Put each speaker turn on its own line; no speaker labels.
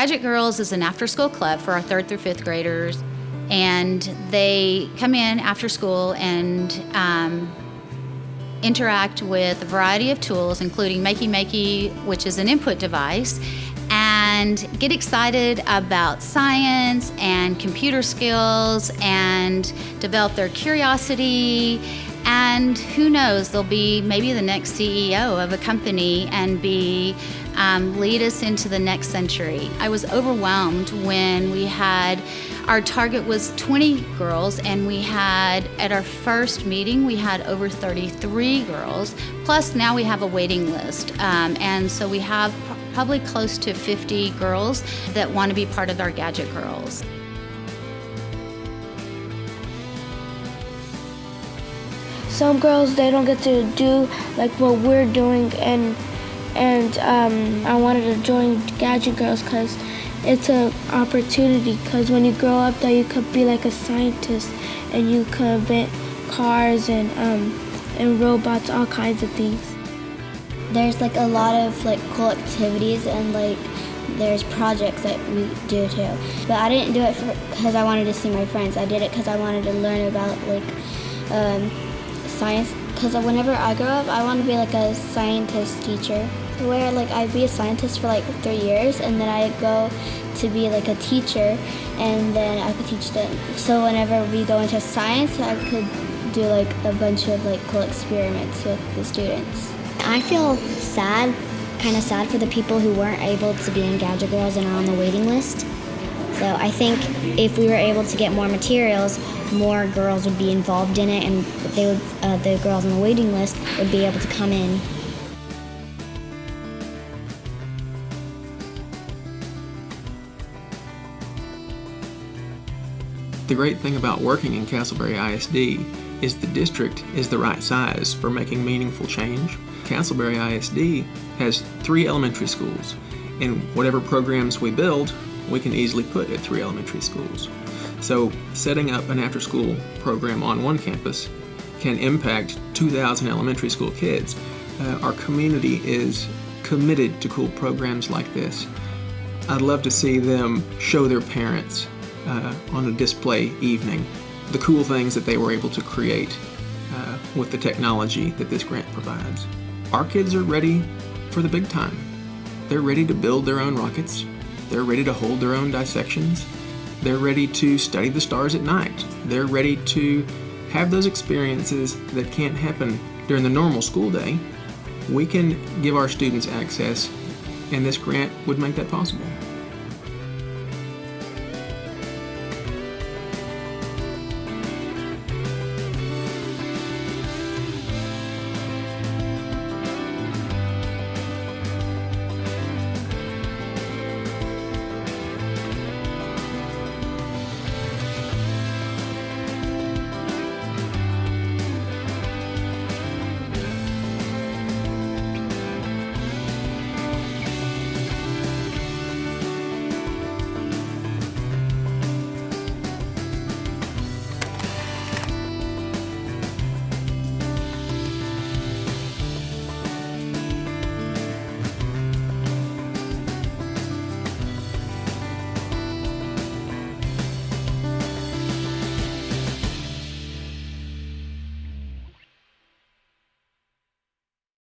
Gadget Girls is an after school club for our third through fifth graders, and they come in after school and um, interact with a variety of tools, including Makey Makey, which is an input device, and get excited about science and computer skills and develop their curiosity. And who knows, they'll be maybe the next CEO of a company and be um, lead us into the next century. I was overwhelmed when we had our target was 20 girls, and we had at our first meeting we had over 33 girls. Plus, now we have a waiting list, um, and so we have probably close to 50 girls that want to be part of our Gadget Girls.
Some girls they don't get to do like what we're doing, and and um, I wanted to join Gadget Girls because it's an opportunity because when you grow up though you could be like a scientist and you could invent cars and um, and robots all kinds of things.
There's like a lot of like cool activities and like there's projects that we do too. But i didn't do it because i wanted to see my friends. I did it because i wanted to learn about like um, science because whenever i grow up i want to be like a scientist teacher where like I'd be a scientist for like three years and then I'd go to be like a teacher and then I could teach them. So whenever we go into science, I could do like a bunch of like cool experiments with the students.
I feel sad, kind of sad for the people who weren't able to be in Gadget Girls and are on the waiting list. So I think if we were able to get more materials, more girls would be involved in it, and they would, uh, the girls on the waiting list would be able to come in
The great thing about working in Castleberry ISD is the district is the right size for making meaningful change. Castleberry ISD has three elementary schools, and whatever programs we build, we can easily put at three elementary schools. So setting up an after-school program on one campus can impact 2,000 elementary school kids. Uh, our community is committed to cool programs like this. I'd love to see them show their parents uh, on a display evening the cool things that they were able to create uh, with the technology that this grant provides. Our kids are ready for the big time. They're ready to build their own rockets. They're ready to hold their own dissections. They're ready to study the stars at night. They're ready to have those experiences that can't happen during the normal school day. We can give our students access, and this grant would make that possible.